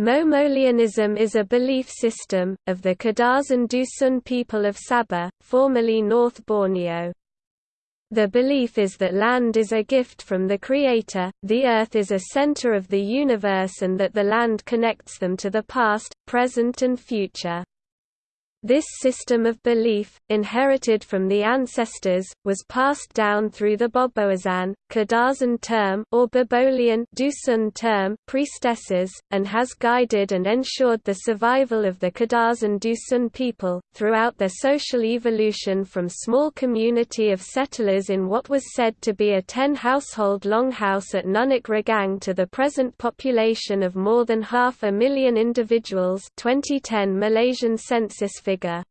Momolianism is a belief system, of the Kadazan Dusun people of Sabah, formerly North Borneo. The belief is that land is a gift from the Creator, the earth is a center of the universe and that the land connects them to the past, present and future. This system of belief, inherited from the ancestors, was passed down through the Bobohizan, Kadazan term or Babolian Dusun term priestesses, and has guided and ensured the survival of the Kadazan Dusun people, throughout their social evolution from small community of settlers in what was said to be a ten-household longhouse at Nunuk Ragang to the present population of more than half a million individuals 2010 Malaysian census figure.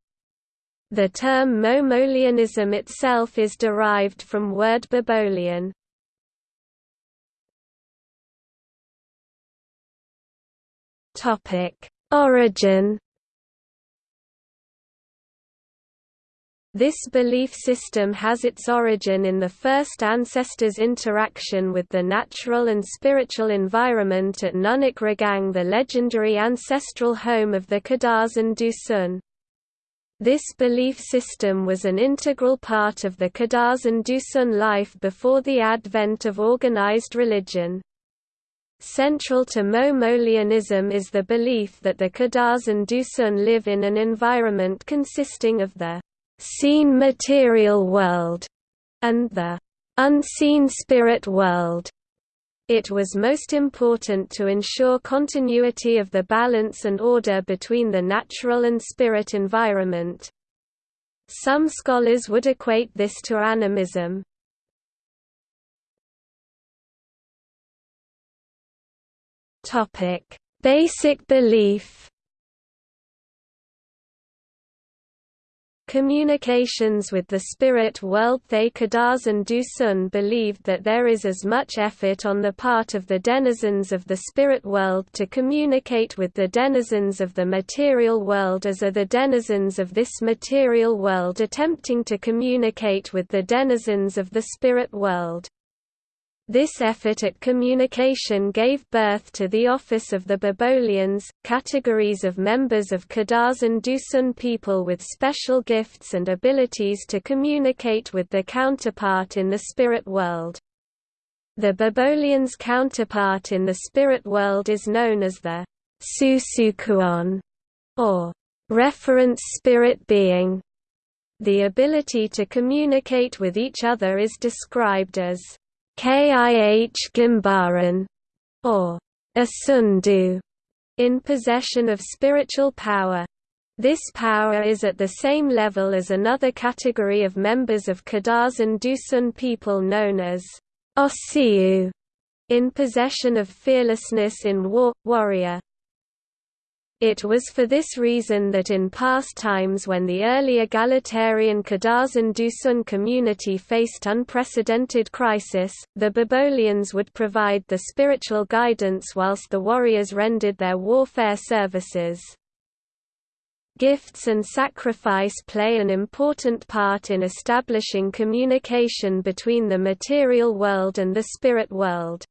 The term Momolianism itself is derived from word Babolian. Origin This belief system has its origin in the first ancestors' interaction with the natural and spiritual environment at Nunuk Ragang the legendary ancestral home of the Kadazan Dusun. This belief system was an integral part of the Kadazan Dusun life before the advent of organized religion. Central to Momolianism is the belief that the Kadazan Dusun live in an environment consisting of the seen material world and the unseen spirit world. It was most important to ensure continuity of the balance and order between the natural and spirit environment. Some scholars would equate this to animism. Basic belief Communications with the spirit world Thay Kadazan Dusun believed that there is as much effort on the part of the denizens of the spirit world to communicate with the denizens of the material world as are the denizens of this material world attempting to communicate with the denizens of the spirit world. This effort at communication gave birth to the office of the Babolians, categories of members of Kadazan Dusun people with special gifts and abilities to communicate with the counterpart in the spirit world. The Babolians' counterpart in the spirit world is known as the Susukuon, or reference spirit being. The ability to communicate with each other is described as Kih Gimbaran, or Asundu, in possession of spiritual power. This power is at the same level as another category of members of Kadazan Dusun people known as Osiu, in possession of fearlessness in war, warrior. It was for this reason that in past times when the early egalitarian Kadazan Dusun community faced unprecedented crisis, the Babolians would provide the spiritual guidance whilst the warriors rendered their warfare services. Gifts and sacrifice play an important part in establishing communication between the material world and the spirit world.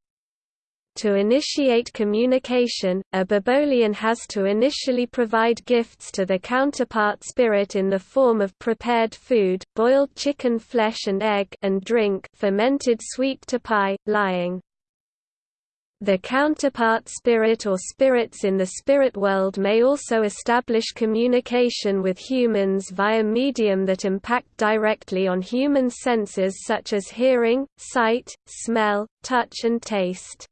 To initiate communication, a Babolian has to initially provide gifts to the counterpart spirit in the form of prepared food, boiled chicken flesh and egg and drink fermented sweet tapai, lihing. The counterpart spirit or spirits in the spirit world may also establish communication with humans via medium that impact directly on human senses such as hearing, sight, smell, touch and taste.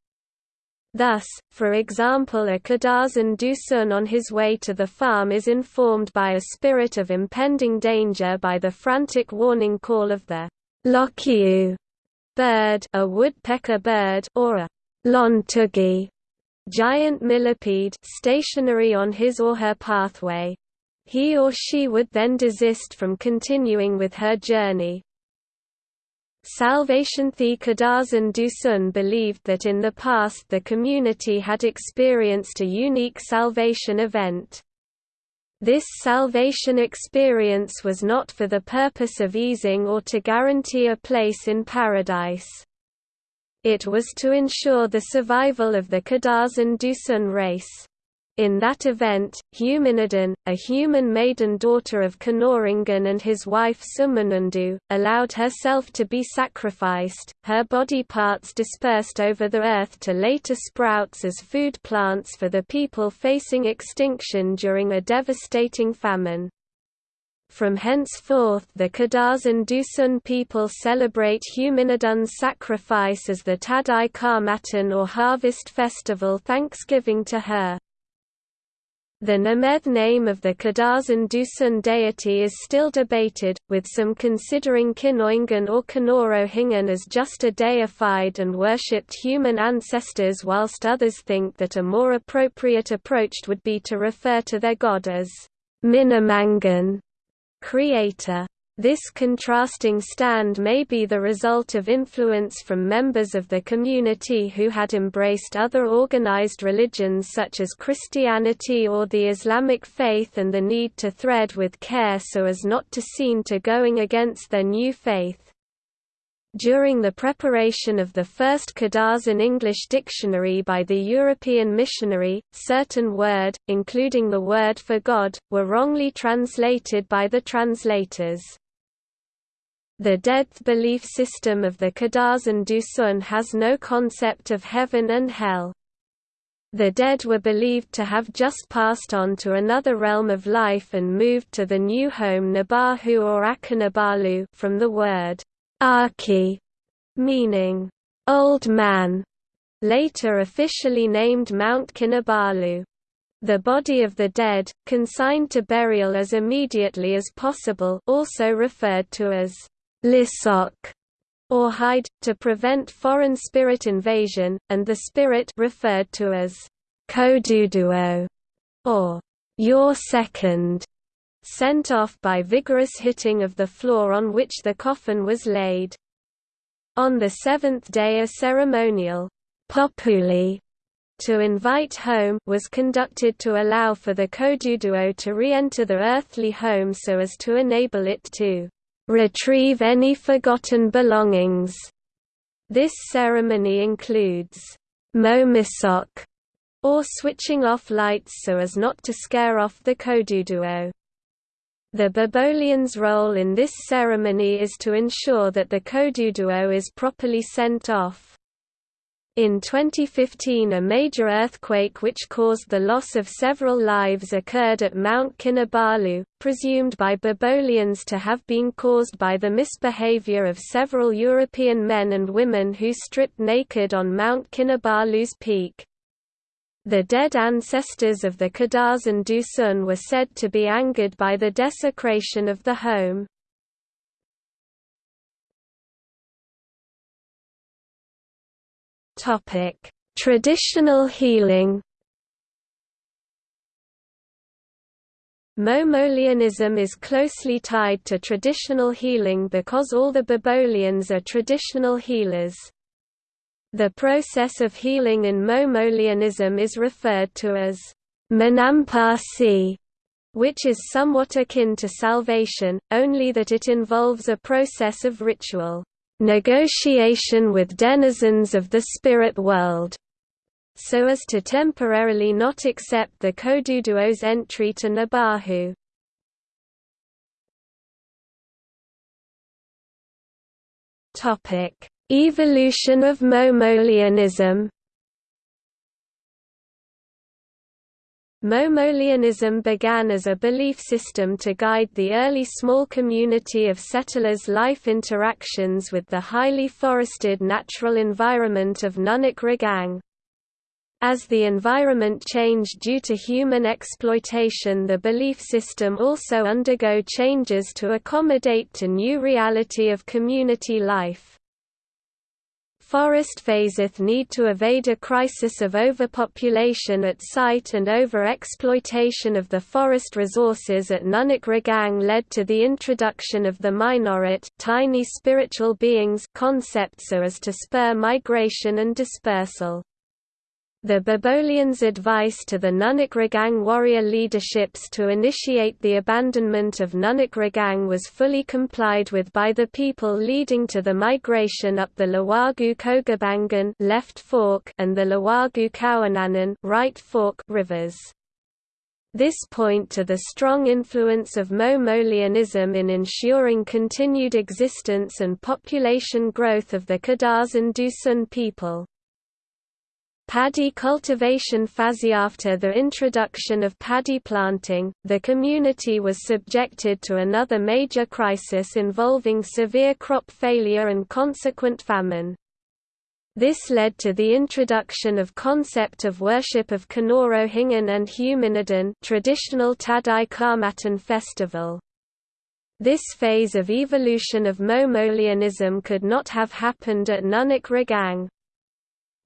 Thus, for example a Kadazan Dusun on his way to the farm is informed by a spirit of impending danger by the frantic warning call of the Lokiu bird, a woodpecker bird or a Lontugi giant millipede stationary on his or her pathway. He or she would then desist from continuing with her journey, Salvation Thay Kadazan Dusun believed that in the past the community had experienced a unique salvation event. This salvation experience was not for the purpose of easing or to guarantee a place in paradise. It was to ensure the survival of the Kadazan Dusun race. In that event, Huminodun, a human maiden daughter of Kanorangan and his wife Sumanundu, allowed herself to be sacrificed, her body parts dispersed over the earth to later sprouts as food plants for the people facing extinction during a devastating famine. From henceforth the Kadazan Dusun people celebrate Huminodun's sacrifice as the Tadau Kaamatan or harvest festival thanksgiving to her. The Nemeth name of the Kadazan Dusun deity is still debated, with some considering Kinoingan or Kinorohingan as just a deified and worshipped human ancestors whilst others think that a more appropriate approach would be to refer to their god as Minamangan, creator. This contrasting stand may be the result of influence from members of the community who had embraced other organized religions such as Christianity or the Islamic faith and the need to thread with care so as not to seem to going against their new faith. During the preparation of the first Kadazan English dictionary by the European missionary, certain word, including the word for God, were wrongly translated by the translators. The death belief system of the Kadazan Dusun has no concept of heaven and hell. The dead were believed to have just passed on to another realm of life and moved to the new home Nabalu or Aki Nabalu from the word Aki, meaning old man, later officially named Mount Kinabalu. The body of the dead, consigned to burial as immediately as possible also referred to as lisok or hide, to prevent foreign spirit invasion, and the spirit referred to as koduduo or your second, sent off by vigorous hitting of the floor on which the coffin was laid. On the seventh day a ceremonial populi to invite home was conducted to allow for the koduduo to re-enter the earthly home so as to enable it to retrieve any forgotten belongings. This ceremony includes momisok, or switching off lights so as not to scare off the koduduo. The Babolians' role in this ceremony is to ensure that the koduduo is properly sent off. In 2015 a major earthquake which caused the loss of several lives occurred at Mount Kinabalu, presumed by Babolians to have been caused by the misbehavior of several European men and women who stripped naked on Mount Kinabalu's peak. The dead ancestors of the Kadazan Dusun were said to be angered by the desecration of the home. Topic: Traditional healing. Momolianism is closely tied to traditional healing because all the Babolians are traditional healers. The process of healing in Momolianism is referred to as Menampasi, which is somewhat akin to salvation, only that it involves a process of ritual negotiation with denizens of the spirit world, so as to temporarily not accept the Koduduo's entry to Nabalu. Evolution of Momolianism Momolianism began as a belief system to guide the early small community of settlers' life interactions with the highly forested natural environment of Nunuk Ragang. As the environment changed due to human exploitation the belief system also undergo changes to accommodate to new reality of community life. Forest phaseth need to evade a crisis of overpopulation at site and over-exploitation of the forest resources at Nunuk Ragang led to the introduction of the Minorit tiny spiritual beings concept so as to spur migration and dispersal. The Babolians' advice to the Nunuk Ragang warrior leaderships to initiate the abandonment of Nunuk Ragang was fully complied with by the people leading to the migration up the Liwagu Kogabangan left fork and the Liwagu Kawananan right fork rivers. This point to the strong influence of Momolianism in ensuring continued existence and population growth of the Kadazan Dusun people. Paddy cultivation phase. After the introduction of paddy planting, the community was subjected to another major crisis involving severe crop failure and consequent famine. This led to the introduction of concept of worship of Kinorohingan and Huminodun traditional Tadau Kaamatan festival. This phase of evolution of Momolianism could not have happened at Nunuk Ragang.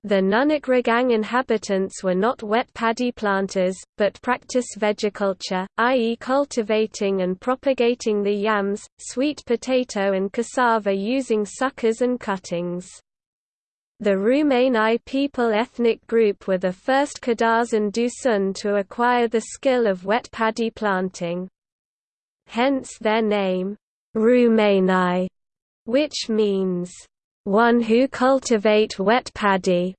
The Nunuk Ragang inhabitants were not wet paddy planters, but practice vegeculture, i.e. cultivating and propagating the yams, sweet potato and cassava using suckers and cuttings. The Rumenai people ethnic group were the first Kadazan Dusun to acquire the skill of wet paddy planting. Hence their name, Rumenai, which means, one who cultivate wet paddy.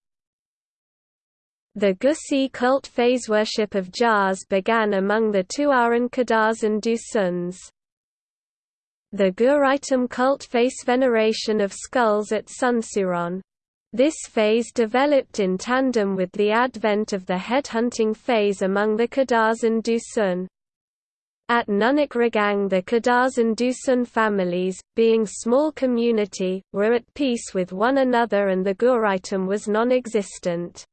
The Gusi cult phase worship of jars began among the Tuaran Kadazan Dusuns. The Guraitum cult face veneration of skulls at Sunsuron. This phase developed in tandem with the advent of the headhunting phase among the Kadaz and Dusun. At Nunuk Ragang the Kadazan Dusun families, being small community, were at peace with one another and the Guraitum was non-existent.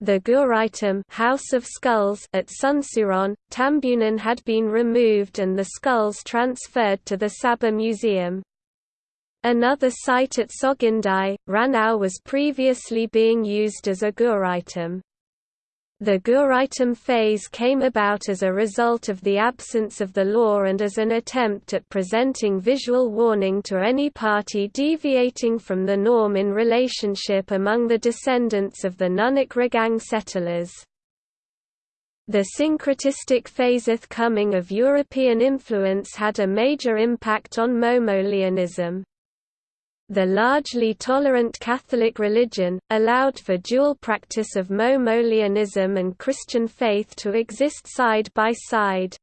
The Guraitum House of Skulls at Sunsuron, Tambunan had been removed and the skulls transferred to the Sabah Museum. Another site at Sogindai, Ranau was previously being used as a Guraitum. The Guraitum phase came about as a result of the absence of the law and as an attempt at presenting visual warning to any party deviating from the norm in relationship among the descendants of the Nunuk Ragang settlers. The syncretistic phaseth coming of European influence had a major impact on Momolianism. The largely tolerant Catholic religion, allowed for dual practice of Momolianism and Christian faith to exist side by side.